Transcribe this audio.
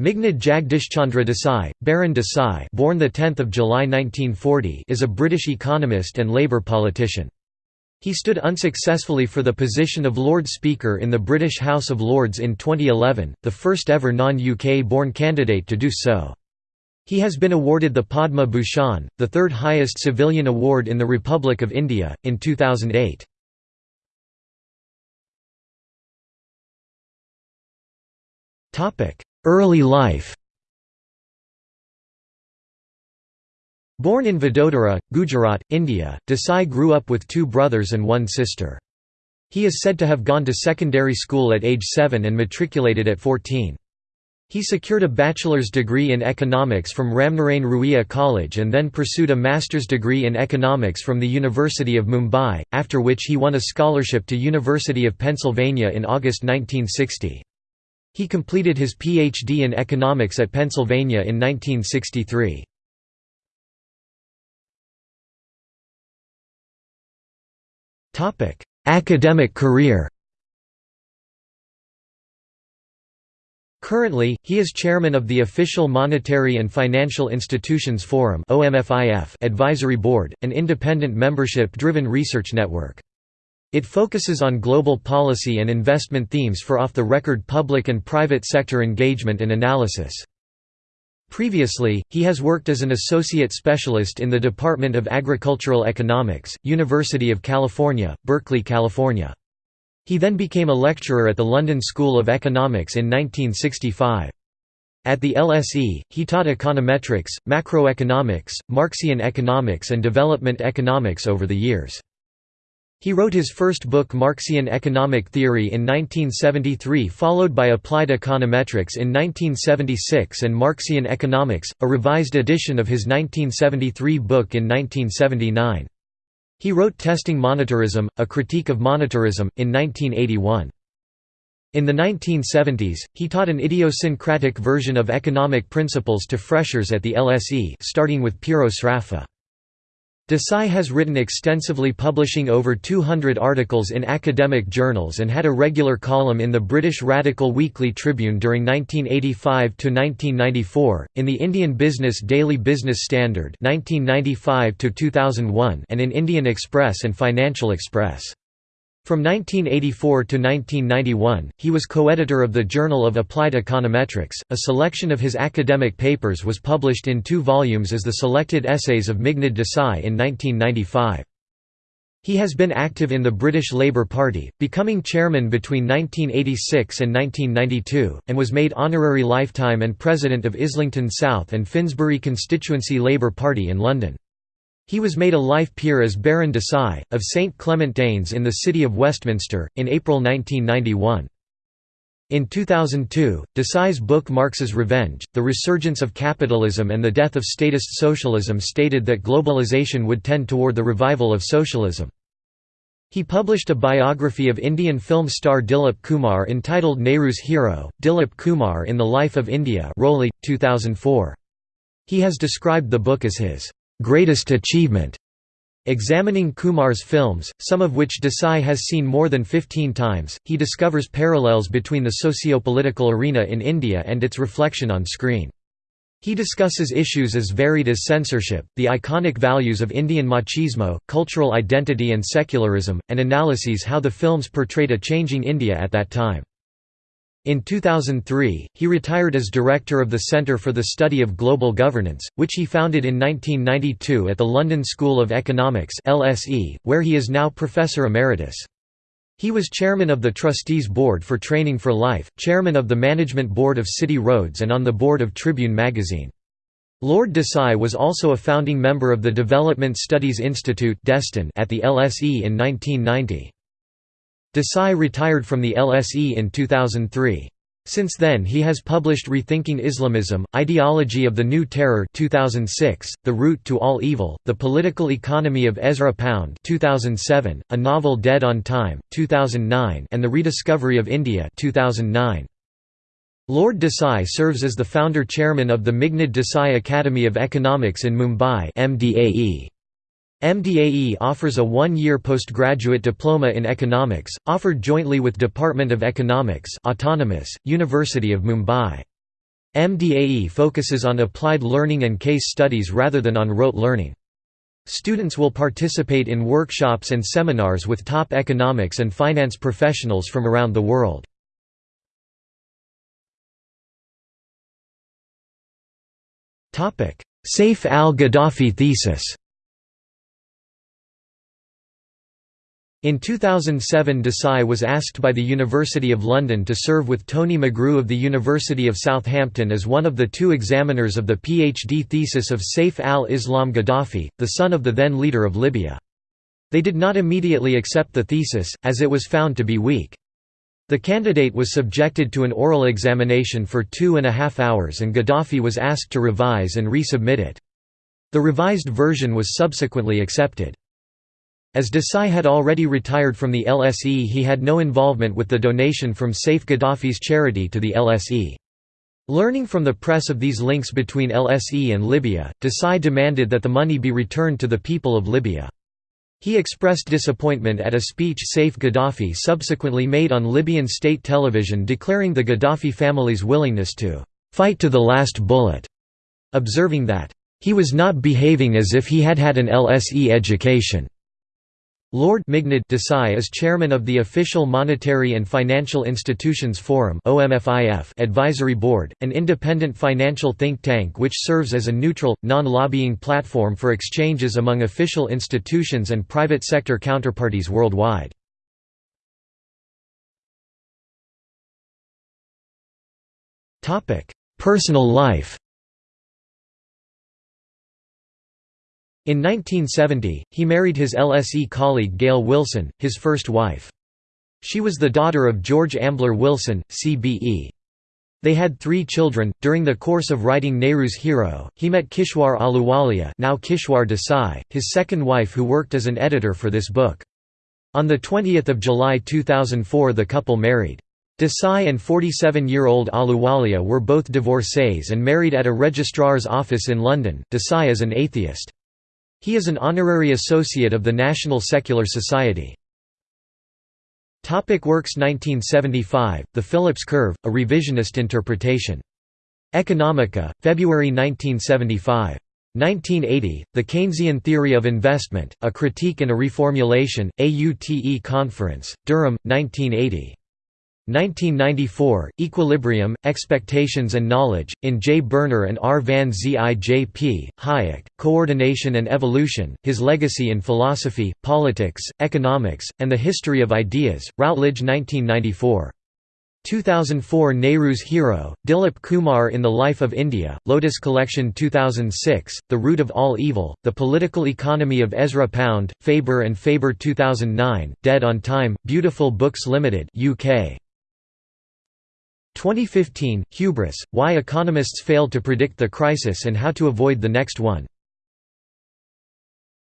Meghnad Jagdishchandra Desai, Baron Desai born 10 July 1940 is a British economist and Labour politician. He stood unsuccessfully for the position of Lord Speaker in the British House of Lords in 2011, the first ever non-UK born candidate to do so. He has been awarded the Padma Bhushan, the third highest civilian award in the Republic of India, in 2008. Early life Born in Vadodara, Gujarat, India, Desai grew up with two brothers and one sister. He is said to have gone to secondary school at age 7 and matriculated at 14. He secured a bachelor's degree in economics from Ramnarayan Ruia College and then pursued a master's degree in economics from the University of Mumbai, after which he won a scholarship to University of Pennsylvania in August 1960. He completed his Ph.D. in economics at Pennsylvania in 1963. Academic career Currently, he is chairman of the Official Monetary and Financial Institutions Forum advisory board, an independent membership-driven research network. It focuses on global policy and investment themes for off-the-record public and private sector engagement and analysis. Previously, he has worked as an associate specialist in the Department of Agricultural Economics, University of California, Berkeley, California. He then became a lecturer at the London School of Economics in 1965. At the LSE, he taught econometrics, macroeconomics, Marxian economics and development economics over the years. He wrote his first book Marxian Economic Theory in 1973 followed by Applied Econometrics in 1976 and Marxian Economics, a revised edition of his 1973 book in 1979. He wrote Testing Monetarism, A Critique of Monetarism, in 1981. In the 1970s, he taught an idiosyncratic version of economic principles to freshers at the LSE starting with Piero Sraffa. Desai has written extensively publishing over 200 articles in academic journals and had a regular column in the British Radical Weekly Tribune during 1985 to 1994, in the Indian Business Daily Business Standard 1995–2001 and in Indian Express and Financial Express. From 1984 to 1991, he was co-editor of the Journal of Applied Econometrics. A selection of his academic papers was published in two volumes as the Selected Essays of Meghnad Desai in 1995. He has been active in the British Labour Party, becoming chairman between 1986 and 1992, and was made honorary lifetime and president of Islington South and Finsbury constituency Labour Party in London. He was made a life peer as Baron De Desai, of St Clement Danes in the city of Westminster, in April 1991. In 2002, Desai's book Marx's Revenge, The Resurgence of Capitalism and the Death of Statist Socialism stated that globalization would tend toward the revival of socialism. He published a biography of Indian film star Dilip Kumar entitled Nehru's Hero, Dilip Kumar in the Life of India Roli, 2004. He has described the book as his greatest achievement. Examining Kumar's films, some of which Desai has seen more than 15 times, he discovers parallels between the socio-political arena in India and its reflection on screen. He discusses issues as varied as censorship, the iconic values of Indian machismo, cultural identity and secularism, and analyses how the films portrayed a changing India at that time. In 2003, he retired as director of the Centre for the Study of Global Governance, which he founded in 1992 at the London School of Economics (LSE), where he is now professor emeritus. He was chairman of the Trustees Board for Training for Life, chairman of the Management Board of City Roads and on the board of Tribune magazine. Lord Desai was also a founding member of the Development Studies Institute at the LSE in 1990. Desai retired from the LSE in 2003. Since then he has published Rethinking Islamism, Ideology of the New Terror 2006, The Root to All Evil, The Political Economy of Ezra Pound 2007, a novel Dead on Time, 2009 and The Rediscovery of India 2009. Lord Desai serves as the founder-chairman of the Meghnad Desai Academy of Economics in Mumbai MDAE. MDAE offers a one-year postgraduate diploma in economics, offered jointly with Department of Economics Autonomous, University of Mumbai. MDAE focuses on applied learning and case studies rather than on rote learning. Students will participate in workshops and seminars with top economics and finance professionals from around the world. Saif al-Gaddafi thesis In 2007 Desai was asked by the University of London to serve with Tony McGrew of the University of Southampton as one of the two examiners of the PhD thesis of Saif al-Islam Gaddafi, the son of the then leader of Libya. They did not immediately accept the thesis, as it was found to be weak. The candidate was subjected to an oral examination for two and a half hours and Gaddafi was asked to revise and resubmit it. The revised version was subsequently accepted. As Desai had already retired from the LSE he had no involvement with the donation from Saif Gaddafi's charity to the LSE. Learning from the press of these links between LSE and Libya, Desai demanded that the money be returned to the people of Libya. He expressed disappointment at a speech Saif Gaddafi subsequently made on Libyan state television declaring the Gaddafi family's willingness to «fight to the last bullet», observing that «he was not behaving as if he had had an LSE education». Lord Meghnad Desai is chairman of the Official Monetary and Financial Institutions Forum Advisory Board, an independent financial think tank which serves as a neutral, non-lobbying platform for exchanges among official institutions and private sector counterparties worldwide. Personal life In 1970, he married his LSE colleague Gail Wilson, his first wife. She was the daughter of George Ambler Wilson, CBE. They had three children. During the course of writing Nehru's Hero, he met Kishwar Ahluwalia, now Kishwar Desai, his second wife who worked as an editor for this book. On 20 July 2004 the couple married. Desai and 47-year-old Ahluwalia were both divorcees and married at a registrar's office in London. Desai is an atheist. He is an honorary associate of the National Secular Society. Topic works 1975, The Phillips Curve, a revisionist interpretation. Economica, February 1975. 1980, The Keynesian Theory of Investment, A Critique and a Reformulation, AUTE Conference, Durham, 1980. 1994, Equilibrium, Expectations and Knowledge, in J. Birner and R. van Zijp, Hayek, Coordination and Evolution, His Legacy in Philosophy, Politics, Economics, and the History of Ideas, Routledge 1994. 2004 Nehru's Hero, Dilip Kumar in the Life of India, Lotus Collection 2006, The Root of All Evil, The Political Economy of Ezra Pound, Faber and Faber 2009, Dead on Time, Beautiful Books Limited UK. 2015, Hubris, Why Economists Failed to Predict the Crisis and How to Avoid the Next One.